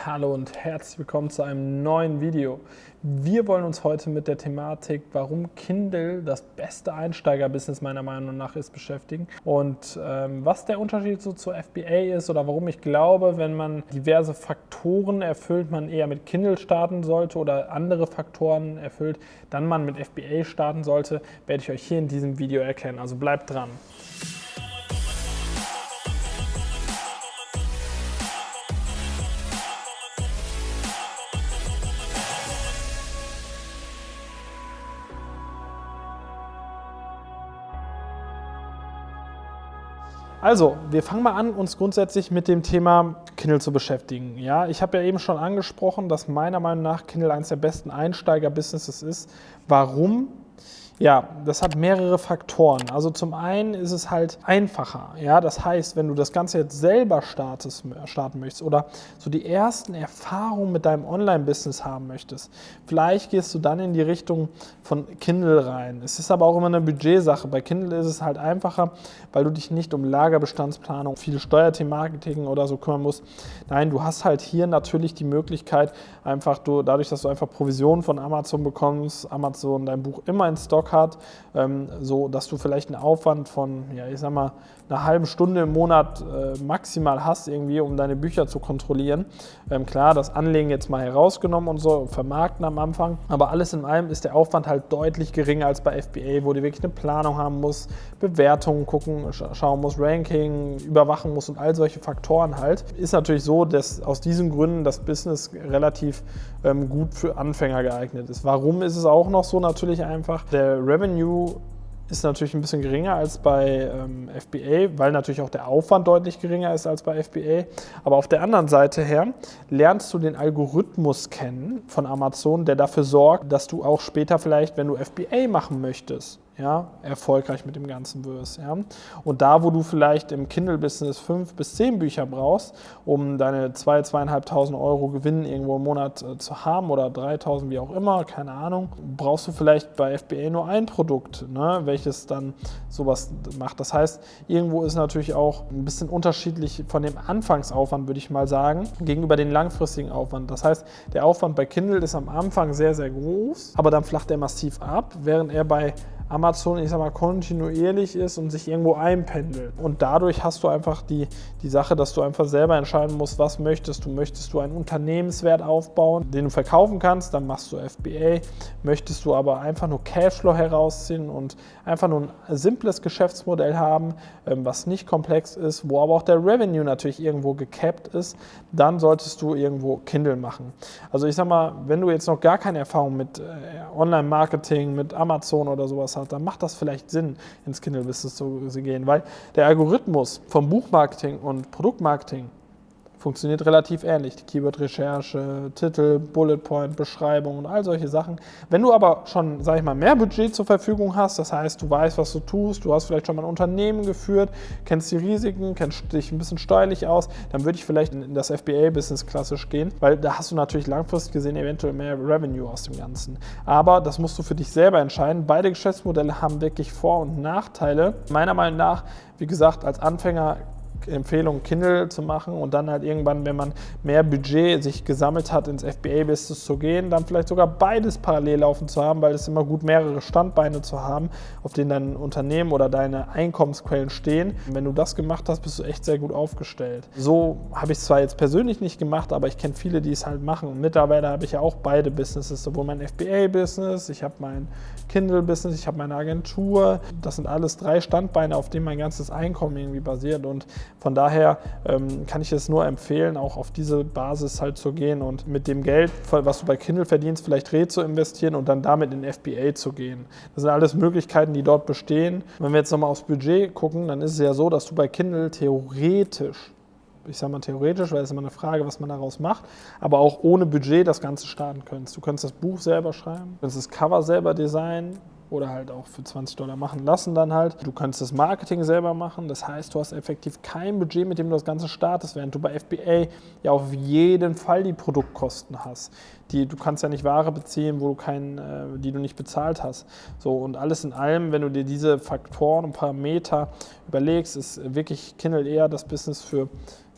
Hallo und herzlich willkommen zu einem neuen Video. Wir wollen uns heute mit der Thematik, warum Kindle das beste Einsteigerbusiness meiner Meinung nach ist, beschäftigen und ähm, was der Unterschied so zur FBA ist oder warum ich glaube, wenn man diverse Faktoren erfüllt, man eher mit Kindle starten sollte oder andere Faktoren erfüllt, dann man mit FBA starten sollte, werde ich euch hier in diesem Video erklären. Also bleibt dran. Also, wir fangen mal an, uns grundsätzlich mit dem Thema Kindle zu beschäftigen. Ja, ich habe ja eben schon angesprochen, dass meiner Meinung nach Kindle eines der besten Einsteiger-Businesses ist. Warum? Ja, das hat mehrere Faktoren. Also zum einen ist es halt einfacher. Ja, das heißt, wenn du das Ganze jetzt selber startest, starten möchtest oder so die ersten Erfahrungen mit deinem Online-Business haben möchtest, vielleicht gehst du dann in die Richtung von Kindle rein. Es ist aber auch immer eine Budgetsache. Bei Kindle ist es halt einfacher, weil du dich nicht um Lagerbestandsplanung, viel Steuerthemarketing oder so kümmern musst. Nein, du hast halt hier natürlich die Möglichkeit, einfach du, dadurch, dass du einfach Provisionen von Amazon bekommst, Amazon dein Buch immer in Stock hat, ähm, so dass du vielleicht einen Aufwand von, ja, ich sag mal, einer halben Stunde im Monat äh, maximal hast, irgendwie, um deine Bücher zu kontrollieren. Ähm, klar, das Anlegen jetzt mal herausgenommen und so, vermarkten am Anfang, aber alles in allem ist der Aufwand halt deutlich geringer als bei FBA, wo du wirklich eine Planung haben musst, Bewertungen gucken, schauen musst, Ranking, überwachen musst und all solche Faktoren halt. Ist natürlich so, dass aus diesen Gründen das Business relativ ähm, gut für Anfänger geeignet ist. Warum ist es auch noch so? Natürlich einfach, der Revenue ist natürlich ein bisschen geringer als bei ähm, FBA, weil natürlich auch der Aufwand deutlich geringer ist als bei FBA. Aber auf der anderen Seite her lernst du den Algorithmus kennen von Amazon, der dafür sorgt, dass du auch später vielleicht, wenn du FBA machen möchtest, ja, erfolgreich mit dem Ganzen wirst. Ja. Und da, wo du vielleicht im Kindle-Business fünf bis zehn Bücher brauchst, um deine 2.000, 2.500 Euro Gewinn irgendwo im Monat äh, zu haben oder 3.000, wie auch immer, keine Ahnung, brauchst du vielleicht bei FBA nur ein Produkt, ne, welches dann sowas macht. Das heißt, irgendwo ist natürlich auch ein bisschen unterschiedlich von dem Anfangsaufwand, würde ich mal sagen, gegenüber dem langfristigen Aufwand. Das heißt, der Aufwand bei Kindle ist am Anfang sehr, sehr groß, aber dann flacht er massiv ab, während er bei Amazon, ich sag mal, kontinuierlich ist und sich irgendwo einpendelt. Und dadurch hast du einfach die, die Sache, dass du einfach selber entscheiden musst, was möchtest du. Möchtest du einen Unternehmenswert aufbauen, den du verkaufen kannst, dann machst du FBA. Möchtest du aber einfach nur Cashflow herausziehen und einfach nur ein simples Geschäftsmodell haben, ähm, was nicht komplex ist, wo aber auch der Revenue natürlich irgendwo gecapped ist, dann solltest du irgendwo Kindle machen. Also ich sag mal, wenn du jetzt noch gar keine Erfahrung mit äh, Online-Marketing, mit Amazon oder sowas hast, hat, dann macht das vielleicht Sinn, ins Kindle-Business zu gehen, weil der Algorithmus vom Buchmarketing und Produktmarketing funktioniert relativ ähnlich. Die Keyword-Recherche, Titel, Bullet Point, Beschreibung und all solche Sachen. Wenn du aber schon, sage ich mal, mehr Budget zur Verfügung hast, das heißt, du weißt, was du tust, du hast vielleicht schon mal ein Unternehmen geführt, kennst die Risiken, kennst dich ein bisschen steuerlich aus, dann würde ich vielleicht in das FBA-Business klassisch gehen, weil da hast du natürlich langfristig gesehen eventuell mehr Revenue aus dem Ganzen. Aber das musst du für dich selber entscheiden. Beide Geschäftsmodelle haben wirklich Vor- und Nachteile. Meiner Meinung nach, wie gesagt, als Anfänger Empfehlung, Kindle zu machen und dann halt irgendwann, wenn man mehr Budget sich gesammelt hat, ins FBA-Business zu gehen, dann vielleicht sogar beides parallel laufen zu haben, weil es immer gut mehrere Standbeine zu haben, auf denen dein Unternehmen oder deine Einkommensquellen stehen. Wenn du das gemacht hast, bist du echt sehr gut aufgestellt. So habe ich es zwar jetzt persönlich nicht gemacht, aber ich kenne viele, die es halt machen. Und mittlerweile habe ich ja auch beide Businesses, sowohl mein FBA-Business, ich habe mein Kindle-Business, ich habe meine Agentur. Das sind alles drei Standbeine, auf denen mein ganzes Einkommen irgendwie basiert. Und von daher ähm, kann ich es nur empfehlen, auch auf diese Basis halt zu gehen und mit dem Geld, was du bei Kindle verdienst, vielleicht Re zu investieren und dann damit in FBA zu gehen. Das sind alles Möglichkeiten, die dort bestehen. Wenn wir jetzt nochmal aufs Budget gucken, dann ist es ja so, dass du bei Kindle theoretisch ich sage mal theoretisch, weil es immer eine Frage, was man daraus macht, aber auch ohne Budget das Ganze starten könntest. Du könntest das Buch selber schreiben, du könntest das Cover selber designen, oder halt auch für 20 Dollar machen lassen dann halt. Du kannst das Marketing selber machen, das heißt, du hast effektiv kein Budget, mit dem du das Ganze startest, während du bei FBA ja auf jeden Fall die Produktkosten hast. Die, du kannst ja nicht Ware beziehen, wo du kein, äh, die du nicht bezahlt hast. So, und alles in allem, wenn du dir diese Faktoren und Parameter überlegst, ist wirklich Kindle eher das Business für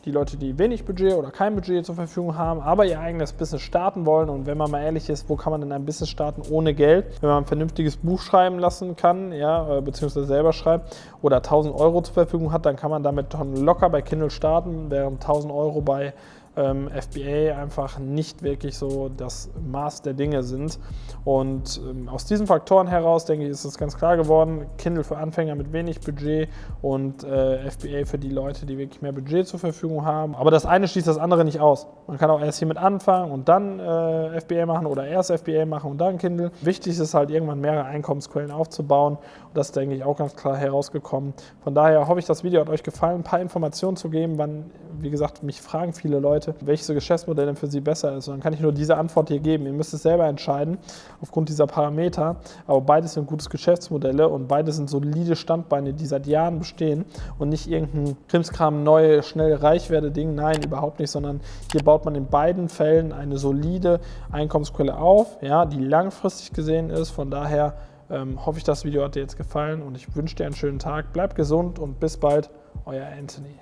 die Leute, die wenig Budget oder kein Budget zur Verfügung haben, aber ihr eigenes Business starten wollen. Und wenn man mal ehrlich ist, wo kann man denn ein Business starten ohne Geld? Wenn man ein vernünftiges Buch schreiben lassen kann, ja, äh, beziehungsweise selber schreibt oder 1000 Euro zur Verfügung hat, dann kann man damit locker bei Kindle starten, während 1000 Euro bei ähm, FBA einfach nicht wirklich so das Maß der Dinge sind. Und ähm, aus diesen Faktoren heraus, denke ich, ist es ganz klar geworden, Kindle für Anfänger mit wenig Budget und äh, FBA für die Leute, die wirklich mehr Budget zur Verfügung haben. Aber das eine schließt das andere nicht aus. Man kann auch erst hiermit anfangen und dann äh, FBA machen oder erst FBA machen und dann Kindle. Wichtig ist halt irgendwann mehrere Einkommensquellen aufzubauen und das ist, denke ich, auch ganz klar herausgekommen. Von daher hoffe ich, das Video hat euch gefallen, ein paar Informationen zu geben, wann, wie gesagt, mich fragen viele Leute, welches Geschäftsmodell denn für sie besser ist. Und dann kann ich nur diese Antwort hier geben. Ihr müsst es selber entscheiden aufgrund dieser Parameter. Aber beides sind gute Geschäftsmodelle und beide sind solide Standbeine, die seit Jahren bestehen und nicht irgendein Krimskram neu, schnell reich werde Ding. Nein, überhaupt nicht, sondern hier baut man in beiden Fällen eine solide Einkommensquelle auf, ja, die langfristig gesehen ist. Von daher ähm, hoffe ich, das Video hat dir jetzt gefallen und ich wünsche dir einen schönen Tag. Bleib gesund und bis bald, euer Anthony.